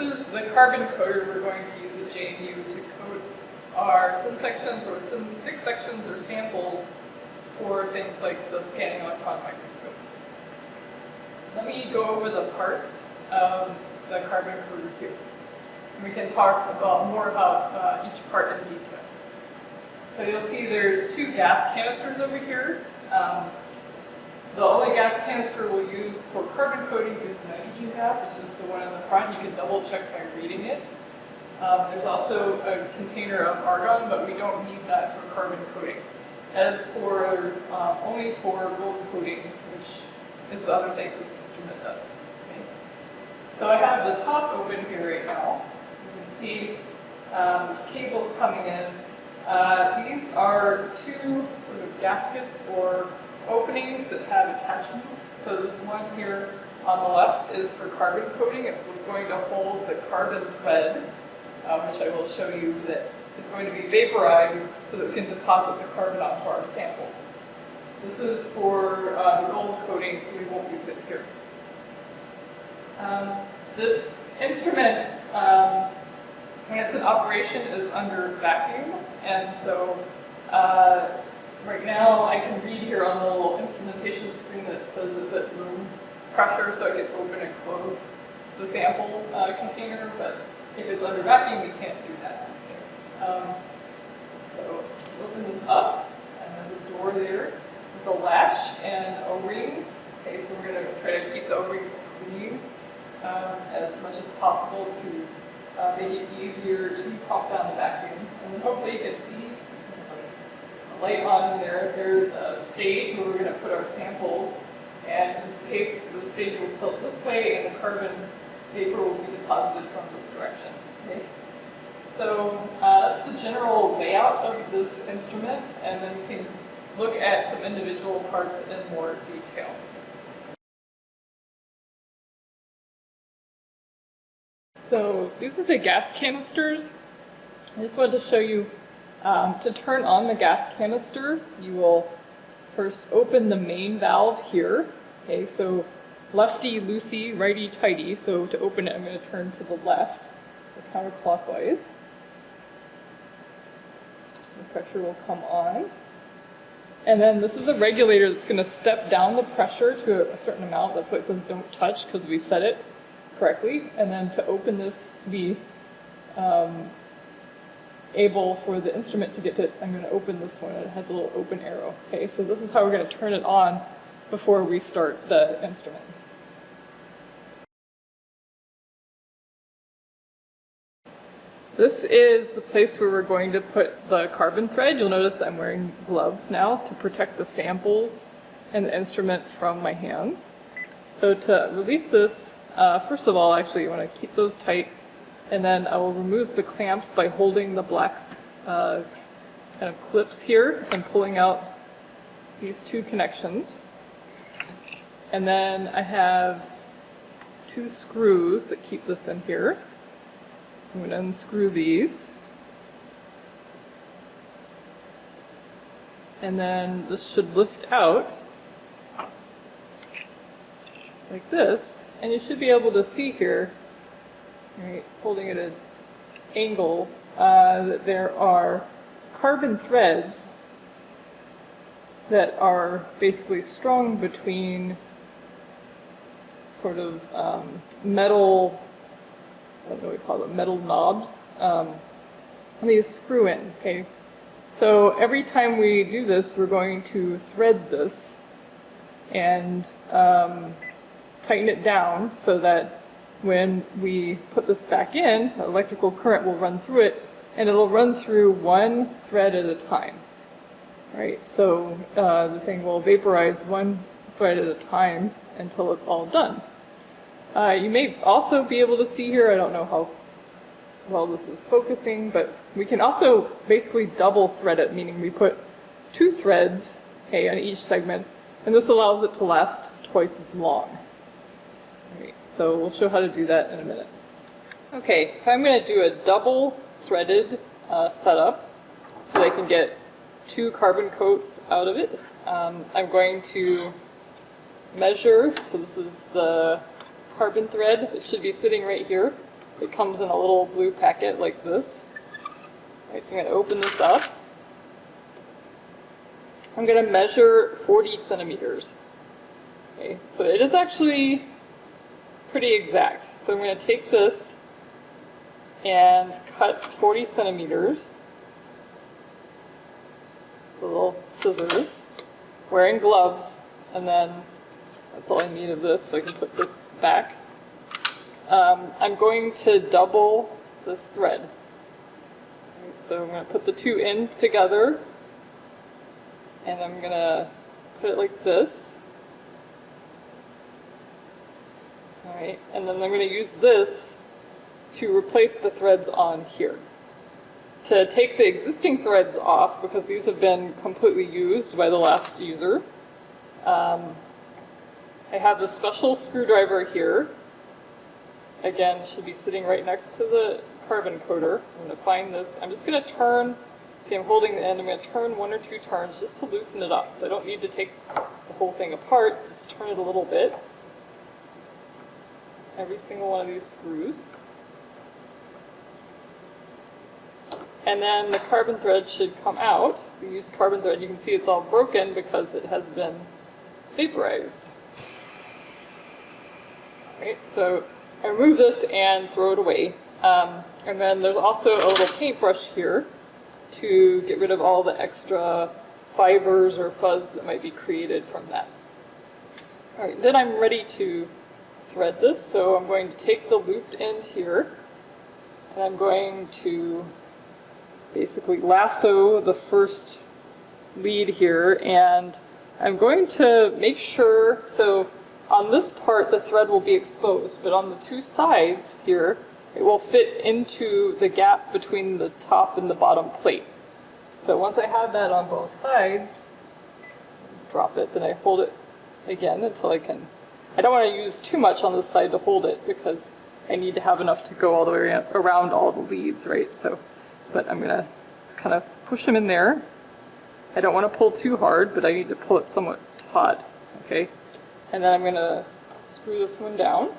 is the carbon coater we're going to use at JMU to coat our thin sections or thin thick sections or samples for things like the scanning electron microscope. Let me go over the parts of the carbon coater here. And we can talk about more about uh, each part in detail. So you'll see there's two gas canisters over here. Um, the only gas canister we'll use for carbon coating is nitrogen gas, which is the one in the front. You can double check by reading it. Um, there's also a container of argon, but we don't need that for carbon coating. As for uh, only for gold coating, which is the other thing this instrument does. Okay. So I have the top open here right now. You can see um, there's cables coming in. Uh, these are two sort of gaskets or openings that have attachments. So this one here on the left is for carbon coating. It's what's going to hold the carbon thread, uh, which I will show you that is going to be vaporized so that we can deposit the carbon onto our sample. This is for uh, the gold coating, so we won't use it here. Um, this instrument, um, when it's in operation, is under vacuum, and so uh, Right now, I can read here on the little instrumentation screen that says it's at room pressure, so I can open and close the sample uh, container, but if it's under vacuum, we can't do that. Um, so open this up, and there's a door there with a latch and O-rings. Okay, so we're going to try to keep the O-rings clean um, as much as possible to uh, make it easier to pop down the vacuum. And then hopefully you can see light on there, there's a stage where we're going to put our samples. And in this case, the stage will tilt this way and the carbon vapor will be deposited from this direction. Okay? So uh, that's the general layout of this instrument, and then we can look at some individual parts in more detail. So these are the gas canisters. I just wanted to show you um, to turn on the gas canister, you will first open the main valve here. Okay, so lefty loosey, righty tighty. So to open it, I'm going to turn to the left, counterclockwise. The pressure will come on. And then this is a regulator that's going to step down the pressure to a certain amount. That's why it says don't touch because we've set it correctly. And then to open this to be um, able for the instrument to get to, I'm going to open this one, it has a little open arrow. Okay, so this is how we're going to turn it on before we start the instrument. This is the place where we're going to put the carbon thread. You'll notice I'm wearing gloves now to protect the samples and the instrument from my hands. So to release this, uh, first of all, actually you want to keep those tight and then I will remove the clamps by holding the black uh, kind of clips here and pulling out these two connections. And then I have two screws that keep this in here. So I'm going to unscrew these. And then this should lift out like this. And you should be able to see here right, holding at an angle, uh, there are carbon threads that are basically strung between sort of um, metal, I don't know what we call them, metal knobs. Um, and these screw in, okay? So every time we do this, we're going to thread this and um, tighten it down so that when we put this back in, electrical current will run through it, and it'll run through one thread at a time. Right, so uh, the thing will vaporize one thread at a time until it's all done. Uh, you may also be able to see here, I don't know how well this is focusing, but we can also basically double thread it, meaning we put two threads okay, on each segment, and this allows it to last twice as long. So we'll show how to do that in a minute. Okay, I'm going to do a double threaded uh, setup so I can get two carbon coats out of it. Um, I'm going to measure, so this is the carbon thread, it should be sitting right here. It comes in a little blue packet like this. All right, so I'm going to open this up. I'm going to measure 40 centimeters. Okay, so it is actually pretty exact. So I'm going to take this and cut 40 centimeters. Little scissors, wearing gloves, and then that's all I need of this, so I can put this back. Um, I'm going to double this thread. Right, so I'm going to put the two ends together, and I'm going to put it like this. And then I'm going to use this to replace the threads on here. To take the existing threads off, because these have been completely used by the last user, um, I have the special screwdriver here. Again, should be sitting right next to the carbon coater. I'm going to find this. I'm just going to turn, see I'm holding the end, I'm going to turn one or two turns just to loosen it up. So I don't need to take the whole thing apart, just turn it a little bit. Every single one of these screws. And then the carbon thread should come out. We use carbon thread, you can see it's all broken because it has been vaporized. Right, so I remove this and throw it away. Um, and then there's also a little paintbrush here to get rid of all the extra fibers or fuzz that might be created from that. All right, then I'm ready to thread this. So I'm going to take the looped end here and I'm going to basically lasso the first lead here and I'm going to make sure, so on this part, the thread will be exposed, but on the two sides here, it will fit into the gap between the top and the bottom plate. So once I have that on both sides, drop it, then I hold it again until I can. I don't want to use too much on this side to hold it because I need to have enough to go all the way around all the leads, right? So, but I'm gonna just kind of push them in there. I don't want to pull too hard, but I need to pull it somewhat taut, okay? And then I'm going to screw this one down.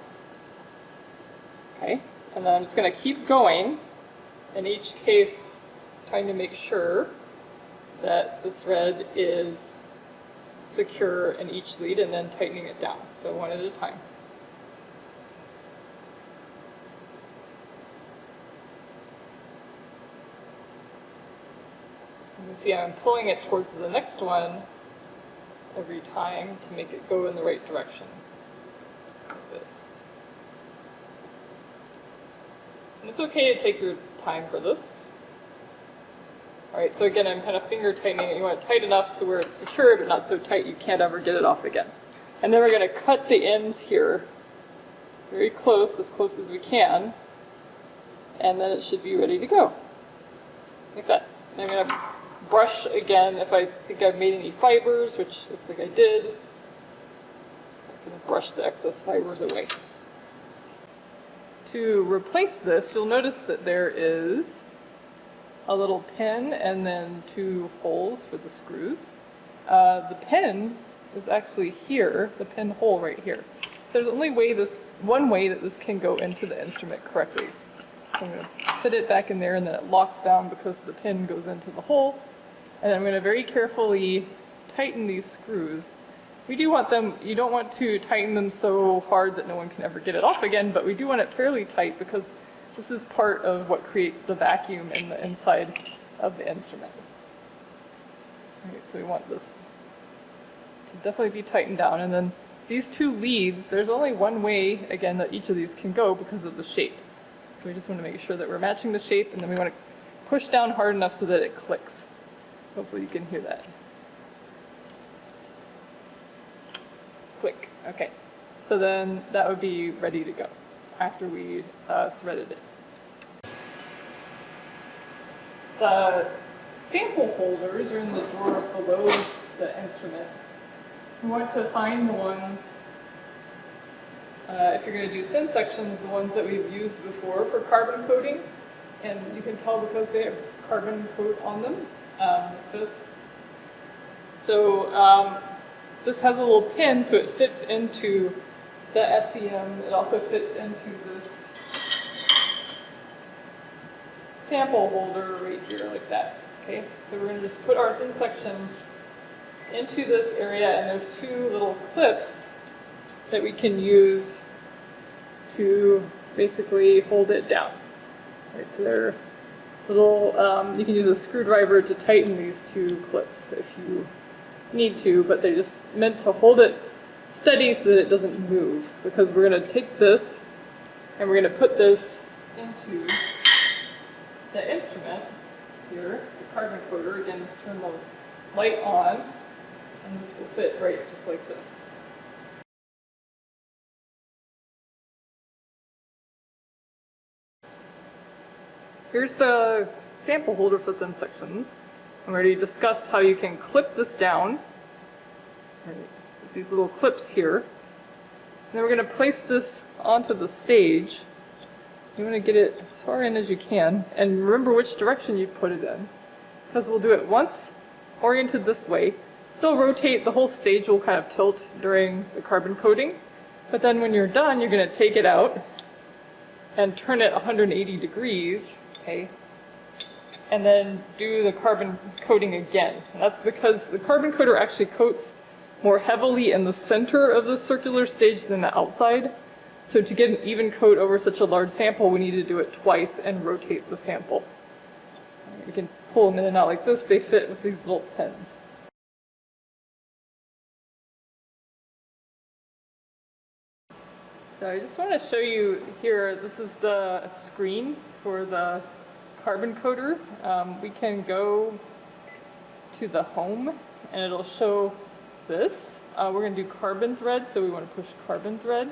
Okay, and then I'm just going to keep going, in each case trying to make sure that the thread is secure in each lead and then tightening it down, so one at a time. You can see I'm pulling it towards the next one every time to make it go in the right direction. Like this. And it's okay to take your time for this. Alright, so again, I'm kind of finger tightening it. You want it tight enough so where it's secure, but not so tight you can't ever get it off again. And then we're going to cut the ends here very close, as close as we can, and then it should be ready to go. Like that. And I'm going to brush again if I think I've made any fibers, which looks like I did. I'm going to brush the excess fibers away. To replace this, you'll notice that there is a little pin and then two holes for the screws. Uh, the pin is actually here, the pin hole right here. There's only way this one way that this can go into the instrument correctly. So I'm going to fit it back in there and then it locks down because the pin goes into the hole. And I'm going to very carefully tighten these screws. We do want them, you don't want to tighten them so hard that no one can ever get it off again, but we do want it fairly tight because this is part of what creates the vacuum in the inside of the instrument. Right, so we want this to definitely be tightened down. And then these two leads, there's only one way, again, that each of these can go because of the shape. So we just want to make sure that we're matching the shape, and then we want to push down hard enough so that it clicks. Hopefully you can hear that. Click. Okay. So then that would be ready to go after we uh, threaded it. The sample holders are in the drawer below the instrument. We want to find the ones, uh, if you're going to do thin sections, the ones that we've used before for carbon coating. And you can tell because they have carbon coat on them um, this. So um, this has a little pin so it fits into the SEM. It also fits into this sample holder right here like that. Okay, so we're gonna just put our thin section into this area and there's two little clips that we can use to basically hold it down. Right, so they're little, um, you can use a screwdriver to tighten these two clips if you need to, but they're just meant to hold it steady so that it doesn't move because we're going to take this and we're going to put this into the instrument here, the carbon coater, again turn the light on and this will fit right just like this. Here's the sample holder for thin sections. I already discussed how you can clip this down. These little clips here. And then we're going to place this onto the stage. You want to get it as far in as you can. And remember which direction you put it in. Because we'll do it once, oriented this way. It'll rotate, the whole stage will kind of tilt during the carbon coating. But then when you're done, you're going to take it out and turn it 180 degrees okay? And then do the carbon coating again. And that's because the carbon coater actually coats more heavily in the center of the circular stage than the outside. So to get an even coat over such a large sample, we need to do it twice and rotate the sample. You can pull them in and out like this, they fit with these little pins. So I just want to show you here, this is the screen for the carbon coater. Um, we can go to the home and it'll show this. Uh, we're going to do carbon thread, so we want to push carbon thread.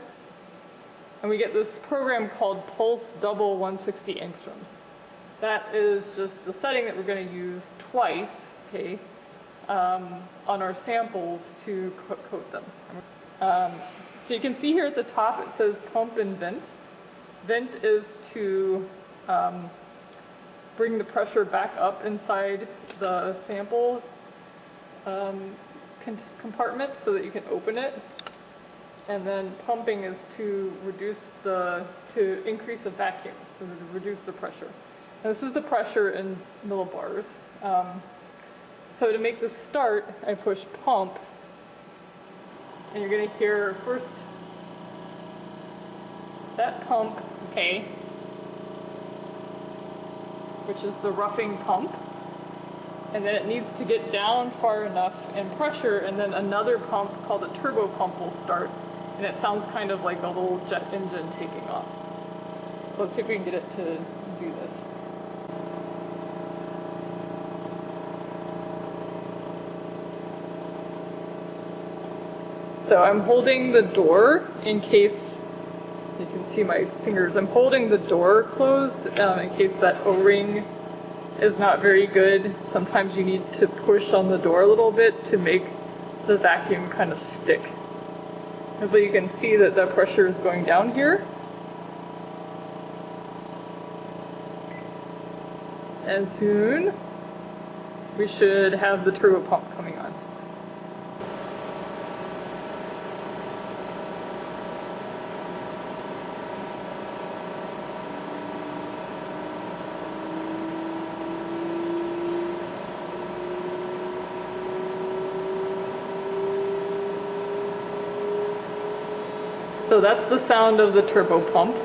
And we get this program called Pulse Double 160 angstroms. That is just the setting that we're going to use twice, okay, um, on our samples to co coat them. Um, so you can see here at the top it says pump and vent. Vent is to um, bring the pressure back up inside the sample um, compartment so that you can open it. And then pumping is to reduce the, to increase the vacuum, so to reduce the pressure. And this is the pressure in millibars. Um, so to make this start, I push pump, and you're gonna hear first that pump, okay, which is the roughing pump. And then it needs to get down far enough in pressure, and then another pump called a turbo pump will start. And it sounds kind of like a little jet engine taking off. So let's see if we can get it to do this. So I'm holding the door in case you can see my fingers. I'm holding the door closed um, in case that O-ring is not very good. Sometimes you need to push on the door a little bit to make the vacuum kind of stick. But you can see that the pressure is going down here. And soon we should have the turbo pump coming on. So that's the sound of the turbo pump.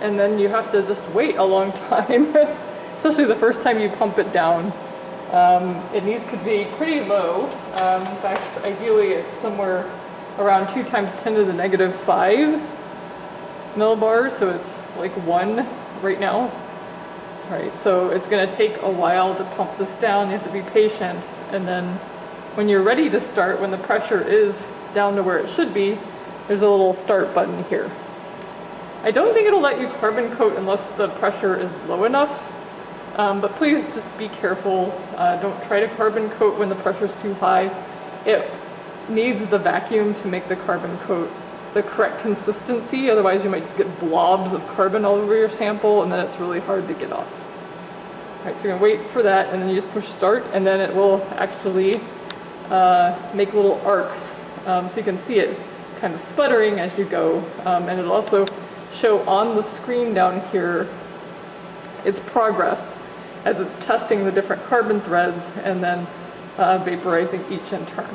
And then you have to just wait a long time, especially the first time you pump it down. Um, it needs to be pretty low. Um, in fact, ideally it's somewhere around 2 times 10 to the negative 5 millibars, so it's like 1 right now. Right, so it's going to take a while to pump this down. You have to be patient, and then when you're ready to start, when the pressure is down to where it should be, there's a little start button here. I don't think it'll let you carbon coat unless the pressure is low enough, um, but please just be careful. Uh, don't try to carbon coat when the pressure is too high. It needs the vacuum to make the carbon coat the correct consistency, otherwise you might just get blobs of carbon all over your sample and then it's really hard to get off. All right, so you're gonna wait for that and then you just push start and then it will actually uh, make little arcs um, so you can see it kind of sputtering as you go um, and it'll also show on the screen down here its progress as it's testing the different carbon threads and then uh, vaporizing each in turn.